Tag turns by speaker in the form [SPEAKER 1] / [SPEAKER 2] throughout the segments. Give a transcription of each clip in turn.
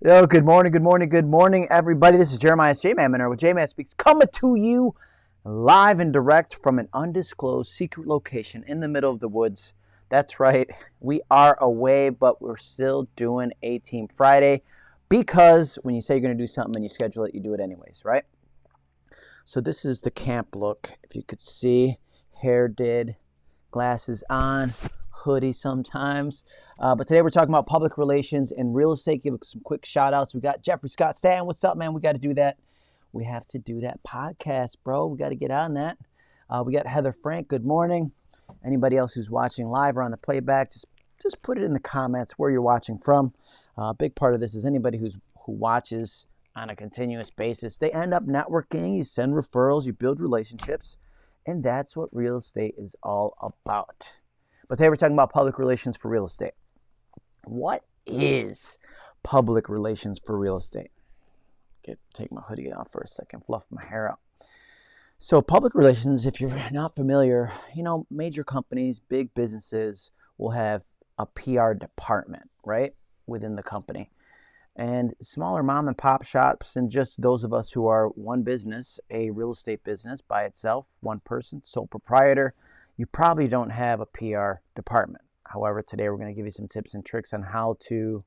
[SPEAKER 1] Yo, good morning, good morning, good morning, everybody. This is Jeremiah J Man Monero with J Man Speaks coming to you live and direct from an undisclosed secret location in the middle of the woods. That's right, we are away, but we're still doing A Team Friday because when you say you're going to do something and you schedule it, you do it anyways, right? So, this is the camp look. If you could see, hair did, glasses on, hoodie sometimes. Uh, but today we're talking about public relations and real estate. Give some quick shout outs. We got Jeffrey Scott Stan. What's up, man? We got to do that. We have to do that podcast, bro. We got to get on that. Uh, we got Heather Frank. Good morning. Anybody else who's watching live or on the playback, just just put it in the comments where you're watching from. Uh, a big part of this is anybody who's who watches on a continuous basis. They end up networking. You send referrals. You build relationships, and that's what real estate is all about. But today we're talking about public relations for real estate. What is public relations for real estate? Get take my hoodie off for a second, fluff my hair out. So, public relations, if you're not familiar, you know, major companies, big businesses will have a PR department, right, within the company. And smaller mom and pop shops, and just those of us who are one business, a real estate business by itself, one person, sole proprietor, you probably don't have a PR department. However, today we're going to give you some tips and tricks on how to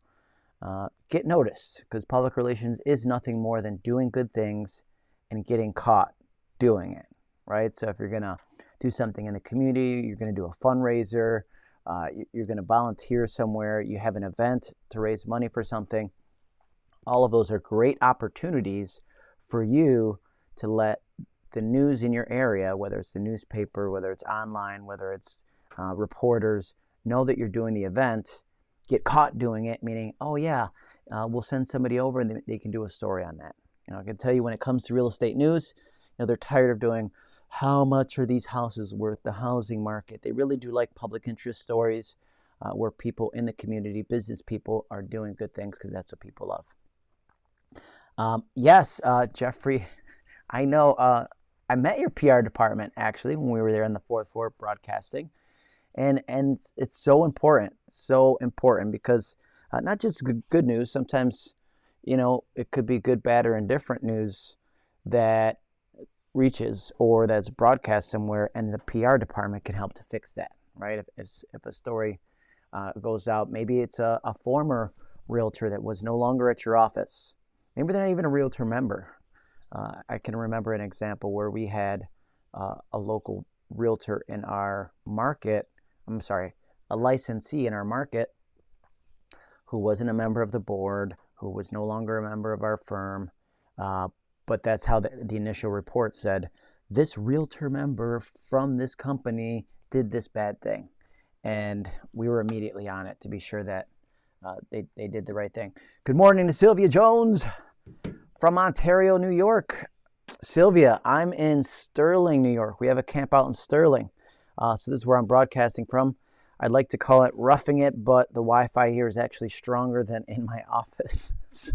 [SPEAKER 1] uh, get noticed because public relations is nothing more than doing good things and getting caught doing it, right? So if you're going to do something in the community, you're going to do a fundraiser, uh, you're going to volunteer somewhere, you have an event to raise money for something, all of those are great opportunities for you to let the news in your area, whether it's the newspaper, whether it's online, whether it's uh, reporters, know that you're doing the event, get caught doing it, meaning, oh yeah, uh, we'll send somebody over and they, can do a story on that. You know, I can tell you when it comes to real estate news, you know, they're tired of doing how much are these houses worth, the housing market. They really do like public interest stories uh, where people in the community, business people, are doing good things because that's what people love. Um, yes, uh, Jeffrey, I know uh, I met your PR department actually when we were there in the fourth floor broadcasting, and and it's so important, so important because uh, not just good, good news. Sometimes, you know, it could be good, bad, or indifferent news that reaches or that's broadcast somewhere, and the PR department can help to fix that. Right? If if, if a story uh, goes out, maybe it's a, a former realtor that was no longer at your office. Maybe they're not even a realtor member uh, I can remember an example where we had uh, a local realtor in our market, I'm sorry, a licensee in our market who wasn't a member of the board, who was no longer a member of our firm, uh, but that's how the, the initial report said this realtor member from this company did this bad thing. And we were immediately on it to be sure that uh, they, they did the right thing. Good morning to Sylvia Jones from Ontario, New York. Sylvia, I'm in Sterling, New York. We have a camp out in Sterling. Uh, so this is where I'm broadcasting from. I'd like to call it roughing it, but the Wi-Fi here is actually stronger than in my office. So,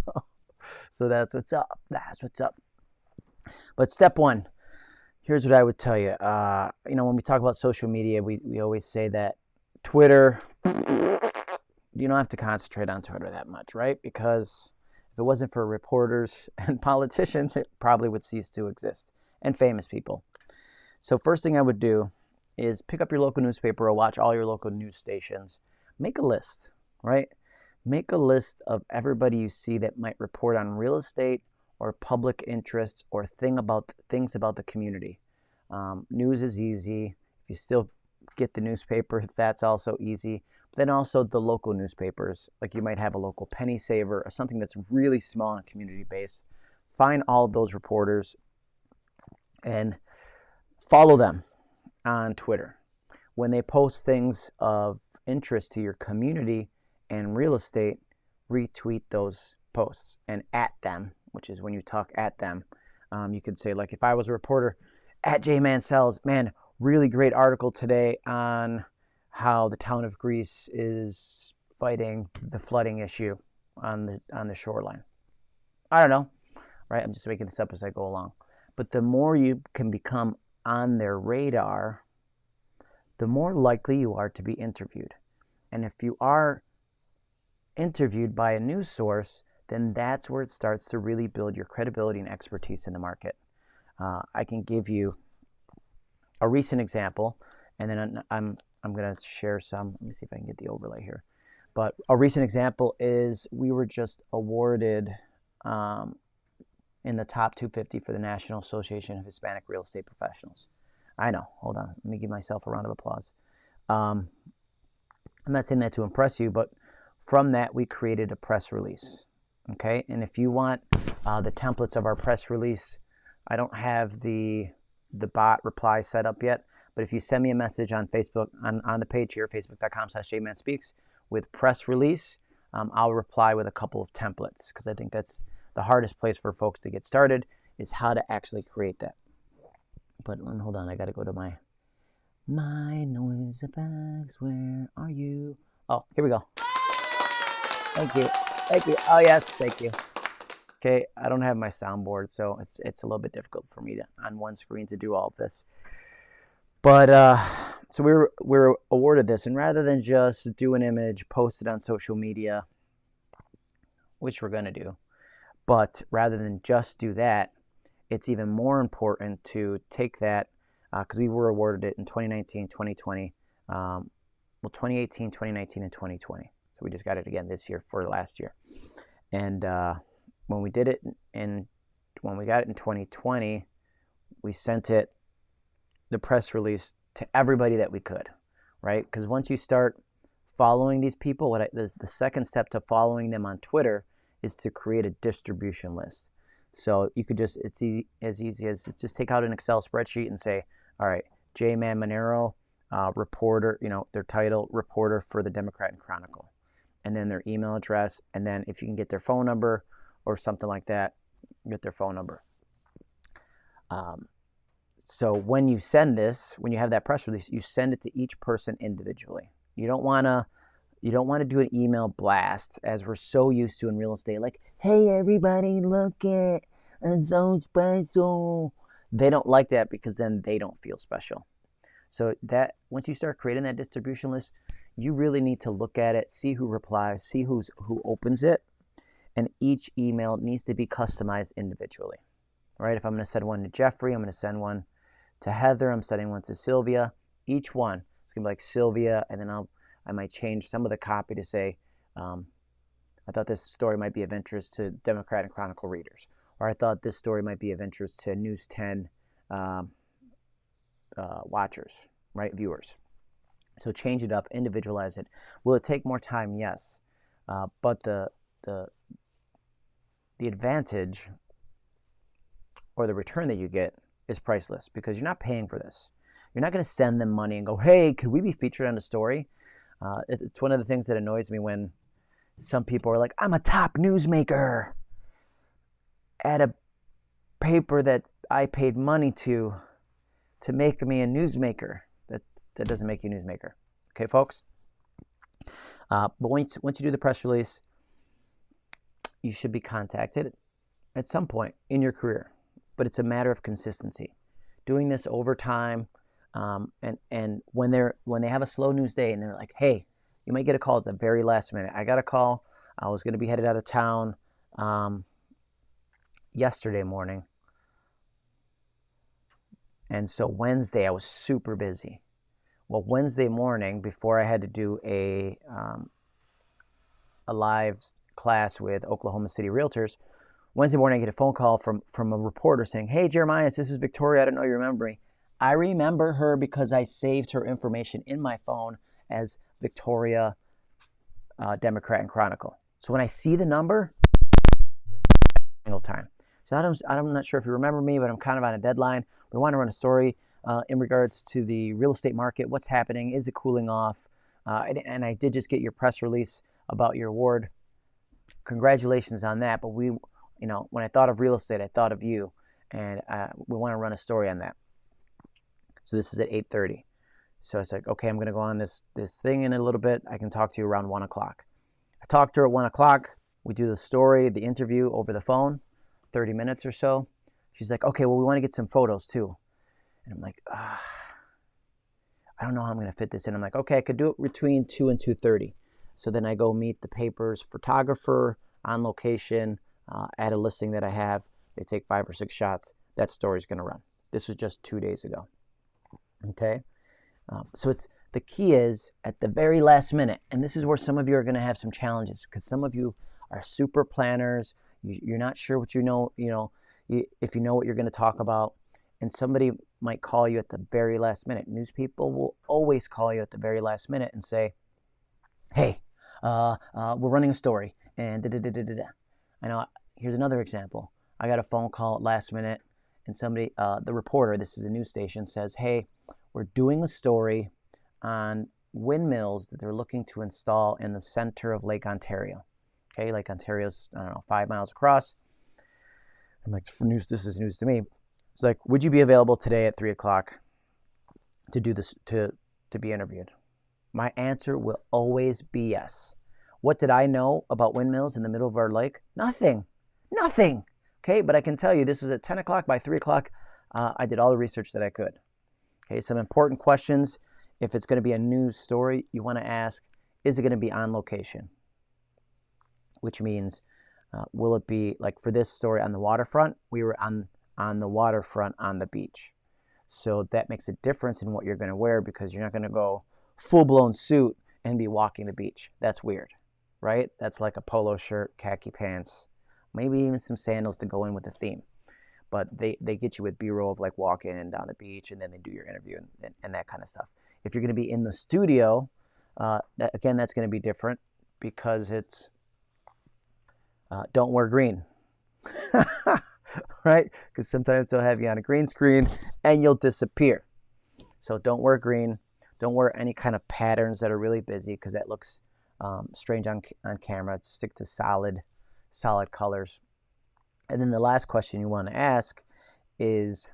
[SPEAKER 1] so that's what's up. That's what's up. But step one, here's what I would tell you. Uh, you know, when we talk about social media, we, we always say that Twitter, you don't have to concentrate on Twitter that much, right? Because if it wasn't for reporters and politicians, it probably would cease to exist, and famous people. So, first thing I would do is pick up your local newspaper or watch all your local news stations. Make a list, right? Make a list of everybody you see that might report on real estate or public interests or thing about things about the community. Um, news is easy. If you still get the newspaper, that's also easy then also the local newspapers, like you might have a local penny saver or something that's really small and community based. Find all of those reporters and follow them on Twitter. When they post things of interest to your community and real estate, retweet those posts and at them, which is when you talk at them. Um, you could say, like, if I was a reporter at J Mansell's, man, really great article today on how the town of Greece is fighting the flooding issue on the on the shoreline. I don't know, right? I'm just making this up as I go along. But the more you can become on their radar, the more likely you are to be interviewed. And if you are interviewed by a news source, then that's where it starts to really build your credibility and expertise in the market. Uh, I can give you a recent example, and then I'm, I'm going to share some. Let me see if I can get the overlay here. But a recent example is we were just awarded um, in the top 250 for the National Association of Hispanic Real Estate Professionals. I know. Hold on. Let me give myself a round of applause. Um, I'm not saying that to impress you, but from that, we created a press release. Okay. And if you want uh, the templates of our press release, I don't have the the bot reply set up yet. But if you send me a message on Facebook, on, on the page here, facebook.com slash jmanspeaks, with press release, um, I'll reply with a couple of templates because I think that's the hardest place for folks to get started is how to actually create that. But hold on, I got to go to my my noise effects. Where are you? Oh, here we go. Thank you. Thank you. Oh yes, thank you. Okay, I don't have my soundboard, so it's it's a little bit difficult for me to on one screen to do all of this. But uh, so we were we are awarded this, and rather than just do an image, post it on social media, which we're gonna do, but rather than just do that, it's even more important to take that because uh, we were awarded it in 2019, 2020, um, well, 2018, 2019, and 2020. So we just got it again this year for last year. And uh, when we did it in, when we got it in 2020, we sent it, the press release to everybody that we could, right? Because once you start following these people, what I, the, the second step to following them on Twitter is to create a distribution list. So you could just, it's easy, as easy as just take out an Excel spreadsheet and say, all right, J Man Monero, uh, reporter, you know, their title, reporter for the Democrat and Chronicle, and then their email address, and then if you can get their phone number or something like that, get their phone number. Um, so when you send this, when you have that press release, you send it to each person individually. You don't want to you don't want to do an email blast as we're so used to in real estate. Like, hey, everybody, look at I'm so special. They don't like that because then they don't feel special. So that once you start creating that distribution list, you really need to look at it, see who replies, see who's who opens it, and each email needs to be customized individually. Right? If I'm going to send one to Jeffrey, I'm going to send one to Heather, I'm sending one to Sylvia. Each one is going to be like Sylvia, and then I'll I might change some of the copy to say, um, I thought this story might be of interest to Democrat and Chronicle readers, or I thought this story might be of interest to News 10 um, uh, watchers, right, viewers. So change it up, individualize it. Will it take more time? Yes, uh, but the the the advantage or the return that you get is priceless because you're not paying for this. You're not going to send them money and go, "Hey, could we be featured on a story?" Uh, it's one of the things that annoys me when some people are like, I'm a top newsmaker at a paper that I paid money to to make me a newsmaker. That, that doesn't make you a newsmaker. Okay, folks? Uh, but once, once you do the press release, you should be contacted at some point in your career. But it's a matter of consistency. Doing this over time, um, and and when they're when they have a slow news day and they're like, hey, you might get a call at the very last minute. I got a call. I was going to be headed out of town um, yesterday morning, and so Wednesday I was super busy. Well, Wednesday morning before I had to do a um, a live class with Oklahoma City Realtors, Wednesday morning I get a phone call from from a reporter saying, "Hey, Jeremiah, this is Victoria. I don't know you remember me." I remember her because I saved her information in my phone as Victoria uh, Democrat and Chronicle. So when I see the number, single time. So I'm, I'm not sure if you remember me, but I'm kind of on a deadline. We want to run a story uh, in regards to the real estate market. What's happening? Is it cooling off? Uh, and, and I did just get your press release about your award. Congratulations on that. But we, you know, when I thought of real estate, I thought of you, and uh, we want to run a story on that. So this is at 8.30. So I said, okay, I'm going to go on this, this thing in a little bit. I can talk to you around 1 o'clock. I talked to her at 1 o'clock. We do the story, the interview over the phone, 30 minutes or so. She's like, okay, well, we want to get some photos too. And I'm like, I don't know how I'm going to fit this in. I'm like, okay, I could do it between 2 and 2.30. So then I go meet the paper's photographer on location uh, at a listing that I have. They take five or six shots. That story's going to run. This was just two days ago. Okay. Um, so it's the key is at the very last minute, and this is where some of you are going to have some challenges because some of you are super planners. You, are not sure what you know. You know, you, if you know what you're going to talk about, and somebody might call you at the very last minute. News people will always call you at the very last minute and say, "Hey, uh, uh, we're running a story," and da da da da da. I know. Here's another example. I got a phone call at last minute, and somebody, uh, the reporter, this is a news station, says, "Hey, we're doing a story on windmills that they're looking to install in the center of Lake Ontario. Okay, Lake Ontario's, I don't know, five miles across. I'm like, news, this is news to me. It's like, would you be available today at three o'clock to do this, to, to be interviewed? My answer will always be yes. What did I know about windmills in the middle of our lake? Nothing. Nothing. Okay, but I can tell you this was at 10 o'clock. By 3 o'clock, uh, I did all the research that I could. Okay, some important questions if it's going to be a news story, you want to ask, is it going to be on location? Which means, uh, will it be like for this story on the waterfront? We were on on the waterfront on the beach, so that makes a difference in what you're going to wear because you're not going to go full blown suit and be walking the beach. That's weird, right? That's like a polo shirt, khaki pants, maybe even some sandals to go in with the theme. But they, they get you with b-roll of like walking down the beach and then they do your interview and, and, and that kind of stuff. If you're going to be in the studio uh, that, again that's going to be different because it's uh, don't wear green right? Because sometimes they'll have you on a green screen and you'll disappear. So don't wear green. Don't wear any kind of patterns that are really busy because that looks um, strange on, on camera stick to solid solid colors and then the last question you want to ask is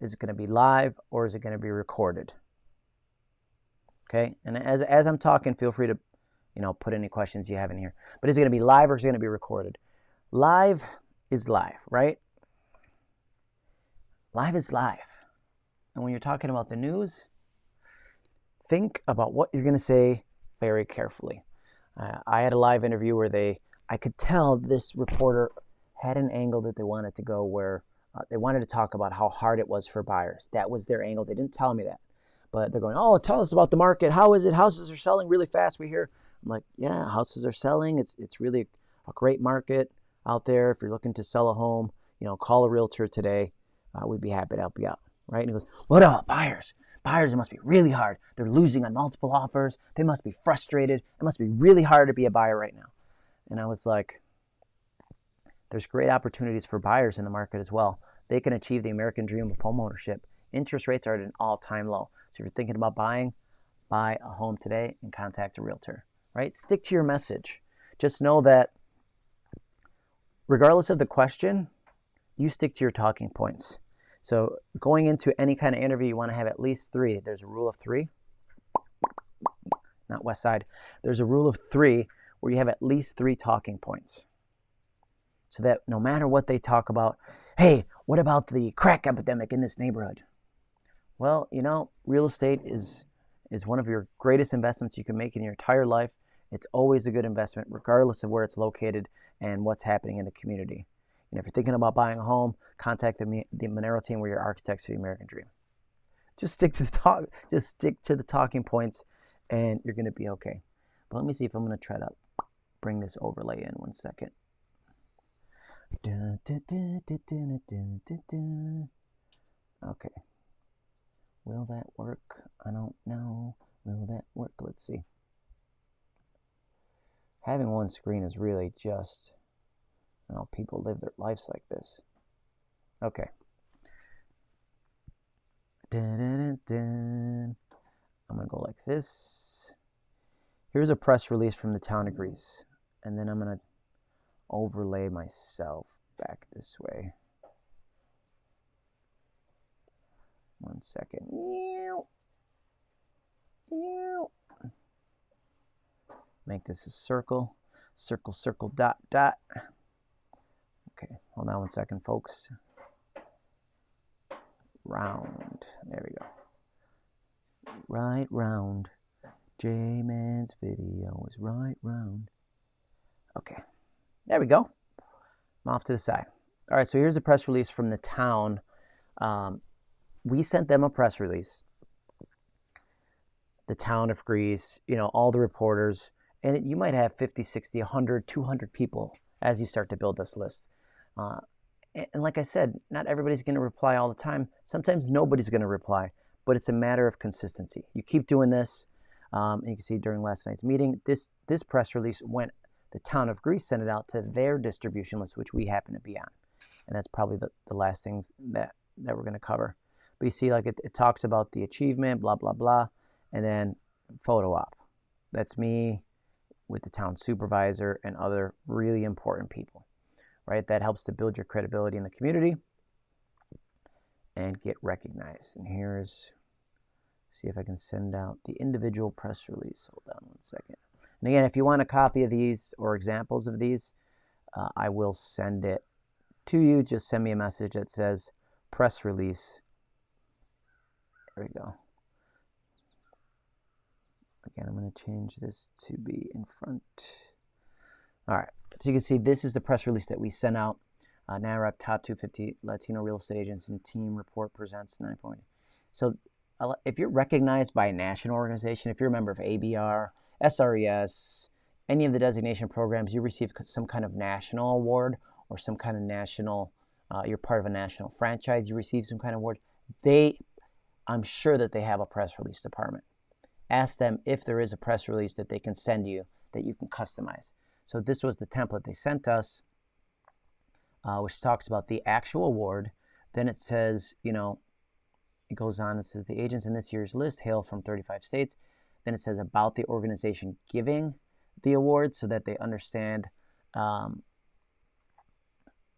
[SPEAKER 1] is it going to be live or is it going to be recorded? Okay, and as, as I'm talking, feel free to you know put any questions you have in here. But is it going to be live or is it going to be recorded? Live is live, right? Live is live. And when you're talking about the news, think about what you're going to say very carefully. Uh, I had a live interview where they, I could tell this reporter had an angle that they wanted to go where uh, they wanted to talk about how hard it was for buyers. That was their angle. They didn't tell me that, but they're going, "Oh, tell us about the market. How is it? Houses are selling really fast. We hear." I'm like, "Yeah, houses are selling. It's it's really a great market out there. If you're looking to sell a home, you know, call a realtor today. Uh, we'd be happy to help you out." Right? And he goes, "What about buyers? Buyers, it must be really hard. They're losing on multiple offers. They must be frustrated. It must be really hard to be a buyer right now." And I was like, there's great opportunities for buyers in the market as well. They can achieve the American dream of homeownership. Interest rates are at an all-time low. So if you're thinking about buying, buy a home today and contact a realtor, right? Stick to your message. Just know that regardless of the question, you stick to your talking points. So going into any kind of interview, you want to have at least three. There's a rule of three, not West Side. There's a rule of three where you have at least three talking points so that no matter what they talk about, hey, what about the crack epidemic in this neighborhood? Well, you know, real estate is is one of your greatest investments you can make in your entire life. It's always a good investment, regardless of where it's located and what's happening in the community. If you're thinking about buying a home, contact the, the Monero team. We're your architects of the American dream. Just stick to the talk. Just stick to the talking points, and you're going to be okay. But let me see if I'm going to try to bring this overlay in one second. Okay. Will that work? I don't know. Will that work? Let's see. Having one screen is really just, you know, people live their lives like this. Okay. Dun, dun, dun, I'm going to go like this. Here's a press release from the town of Greece. And then I'm going to overlay myself back this way. One second. Make this a circle. Circle, circle, dot, dot. Hold on one second, folks. Round. There we go. Right round. J-Man's video is right round. Okay. There we go. I'm off to the side. All right, so here's a press release from the town. Um, we sent them a press release. The town of Greece, you know, all the reporters, and you might have 50, 60, 100, 200 people as you start to build this list. Uh, and, like I said, not everybody's going to reply all the time. Sometimes nobody's going to reply, but it's a matter of consistency. You keep doing this. Um, you can see during last night's meeting, this this press release went. The town of Greece sent it out to their distribution list, which we happen to be on, and that's probably the, the last things that that we're going to cover. But you see, like it, it talks about the achievement, blah blah blah, and then photo op. That's me with the town supervisor and other really important people, right? That helps to build your credibility in the community and get recognized. And here's see if I can send out the individual press release. Hold on one second. And again, if you want a copy of these or examples of these, uh, I will send it to you. Just send me a message that says press release. There we go. Again, I'm going to change this to be in front. All right. So you can see this is the press release that we sent out. Uh, Top 250 Latino Real Estate Agents and Team Report presents 9 point. So if you're recognized by a national organization, if you're a member of ABR, SRES, any of the designation programs, you receive some kind of national award or some kind of national, uh, you're part of a national franchise, you receive some kind of award. They, I'm sure that they have a press release department. Ask them if there is a press release that they can send you that you can customize. So this was the template they sent us, uh, which talks about the actual award. Then it says, you know, it goes on, it says the agents in this year's list hail from 35 states. Then it says about the organization giving the award so that they understand, um,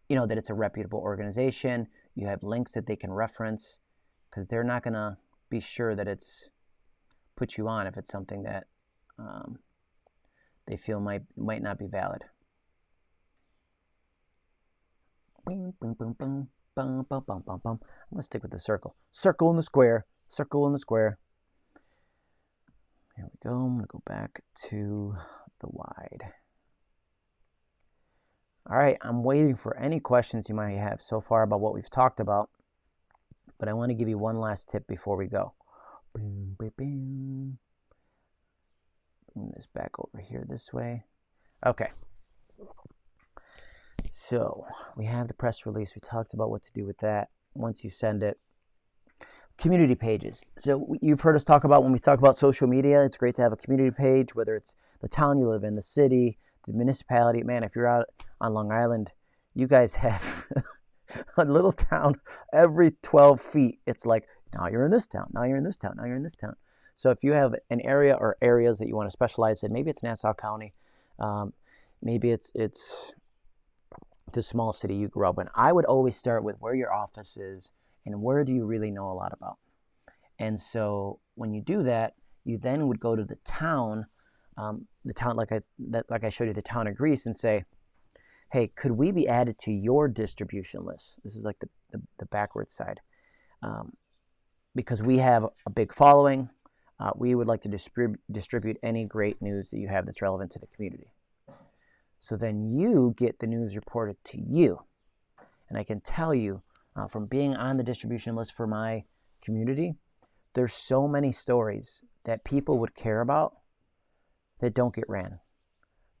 [SPEAKER 1] you know, that it's a reputable organization. You have links that they can reference because they're not going to be sure that it's put you on if it's something that um, they feel might might not be valid. I'm going to stick with the circle. Circle in the square. Circle in the square. Here we go. I'm going to go back to the wide. All right, I'm waiting for any questions you might have so far about what we've talked about. But I want to give you one last tip before we go. This back over here this way. Okay. So we have the press release. We talked about what to do with that once you send it. Community pages. So you've heard us talk about when we talk about social media, it's great to have a community page, whether it's the town you live in, the city, the municipality. Man, if you're out on Long Island, you guys have a little town every 12 feet. It's like, now you're in this town, now you're in this town, now you're in this town. So if you have an area or areas that you want to specialize in, maybe it's Nassau County, um, maybe it's it's the small city you grew up in. I would always start with where your office is and where do you really know a lot about. And so when you do that, you then would go to the town, um, the town like I that, like I showed you, the town of Greece, and say, "Hey, could we be added to your distribution list?" This is like the the, the backwards side, um, because we have a big following. Uh, we would like to distrib- distribute any great news that you have that's relevant to the community. So then you get the news reported to you. And I can tell you uh, from being on the distribution list for my community, there's so many stories that people would care about that don't get ran,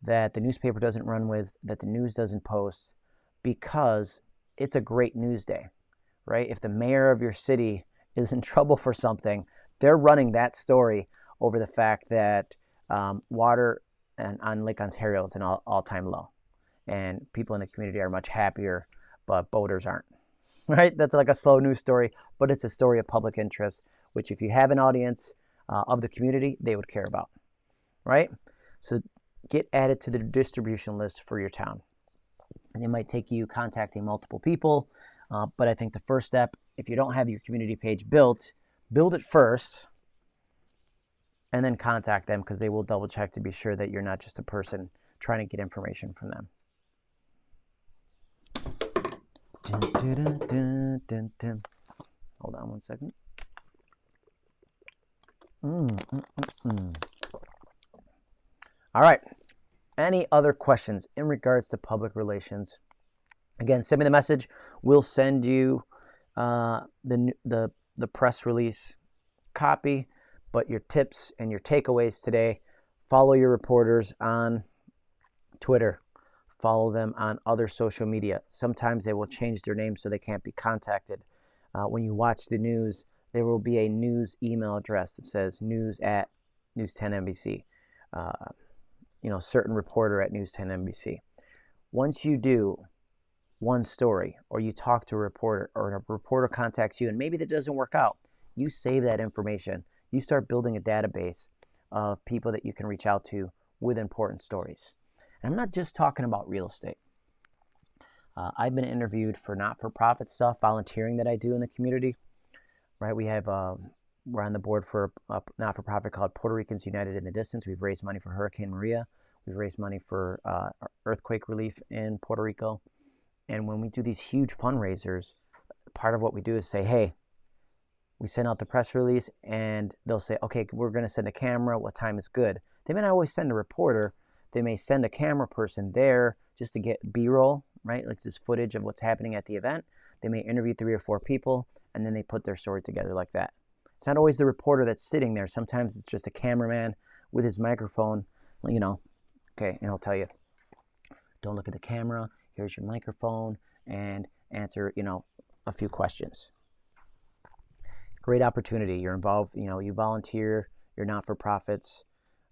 [SPEAKER 1] that the newspaper doesn't run with, that the news doesn't post because it's a great news day, right? If the mayor of your city is in trouble for something, they're running that story over the fact that um, water and on Lake Ontario is an all, all-time low. And people in the community are much happier, but boaters aren't. Right? That's like a slow news story, but it's a story of public interest, which if you have an audience uh, of the community, they would care about. Right? So get added to the distribution list for your town. And it might take you contacting multiple people, uh, but I think the first step, if you don't have your community page built, build it first and then contact them because they will double check to be sure that you're not just a person trying to get information from them. Hold on one second. Mm, mm, mm. All right. any other questions in regards to public relations, again, send me the message. We'll send you uh, the, the, the press release copy, but your tips and your takeaways today, follow your reporters on Twitter, follow them on other social media. Sometimes they will change their name so they can't be contacted. Uh, when you watch the news, there will be a news email address that says news at News 10 NBC. Uh, you know, certain reporter at News 10 NBC. Once you do one story or you talk to a reporter or a reporter contacts you and maybe that doesn't work out, you save that information. You start building a database of people that you can reach out to with important stories. And I'm not just talking about real estate. Uh, I've been interviewed for not-for-profit stuff, volunteering that I do in the community. Right, we have um, we're on the board for a not-for-profit called Puerto Ricans United in the Distance. We've raised money for Hurricane Maria. We've raised money for uh, earthquake relief in Puerto Rico. And when we do these huge fundraisers, part of what we do is say, hey, we send out the press release and they'll say, okay, we're going to send a camera. What time is good? They may not always send a reporter. They may send a camera person there just to get B-roll, right? Like this footage of what's happening at the event. They may interview three or four people and then they put their story together like that. It's not always the reporter that's sitting there. Sometimes it's just a cameraman with his microphone, you know, okay, and he'll tell you, don't look at the camera, here's your microphone, and answer, you know, a few questions. Great opportunity. You're involved, you know, you volunteer, you're not-for-profits,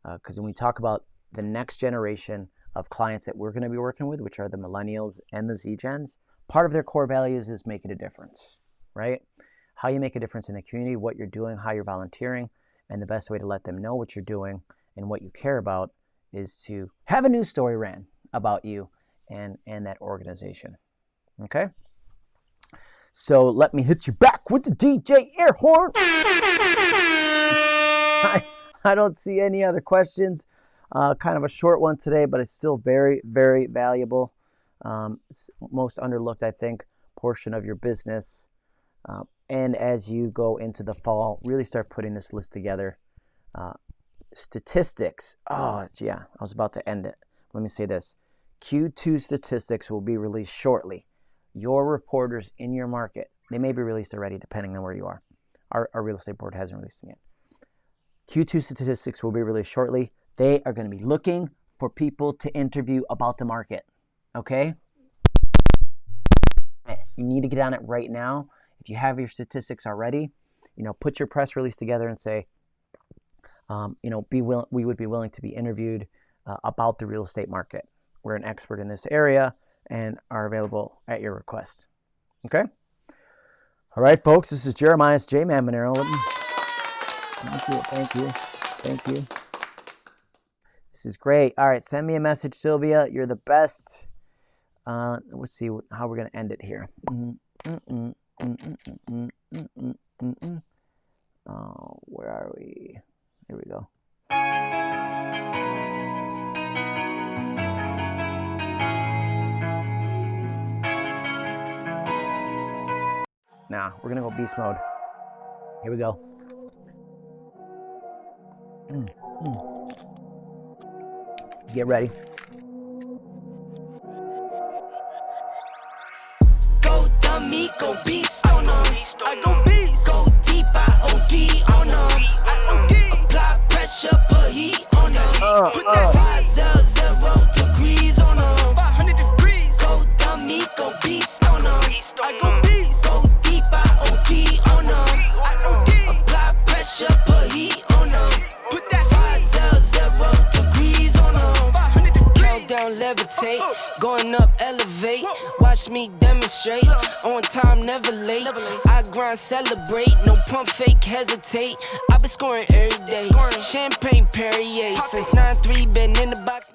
[SPEAKER 1] because uh, when we talk about the next generation of clients that we're going to be working with, which are the millennials and the Z-Gens, part of their core values is making a difference, right? how you make a difference in the community, what you're doing, how you're volunteering, and the best way to let them know what you're doing and what you care about is to have a news story ran about you and, and that organization. Okay? So let me hit you back with the DJ air horn. I, I don't see any other questions. Uh, kind of a short one today, but it's still very, very valuable. Um, most underlooked, I think, portion of your business. Uh, and as you go into the fall, really start putting this list together. Uh, statistics. Oh, yeah, I was about to end it. Let me say this. Q2 statistics will be released shortly. Your reporters in your market, they may be released already depending on where you are. Our, our real estate board hasn't released them yet. Q2 statistics will be released shortly. They are going to be looking for people to interview about the market. Okay? You need to get on it right now if you have your statistics already, you know, put your press release together and say, um, you know, be will we would be willing to be interviewed uh, about the real estate market. We're an expert in this area and are available at your request. Okay? All right, folks, this is Jeremiah's J Man Monero. Thank you, thank you, thank you. This is great. All right, send me a message, Sylvia. You're the best. Uh, let's see how we're going to end it here. Oh, where are we? Here we go. Now, we're gonna go beast mode. Here we go. Mm, mm. Get ready. me, go beast on them. I go beast. Go deep, I OD on them. I OD. Apply pressure, put heat on them. Uh, put that uh. five zero zero degrees on them. 500 degrees. Go dummy, go beast on them. I go beast. Go levitate. Going up, elevate. Watch me demonstrate. On time, never late. I grind, celebrate. No pump fake, hesitate. i been scoring every day. Champagne Perrier. Since 9-3, been in the box.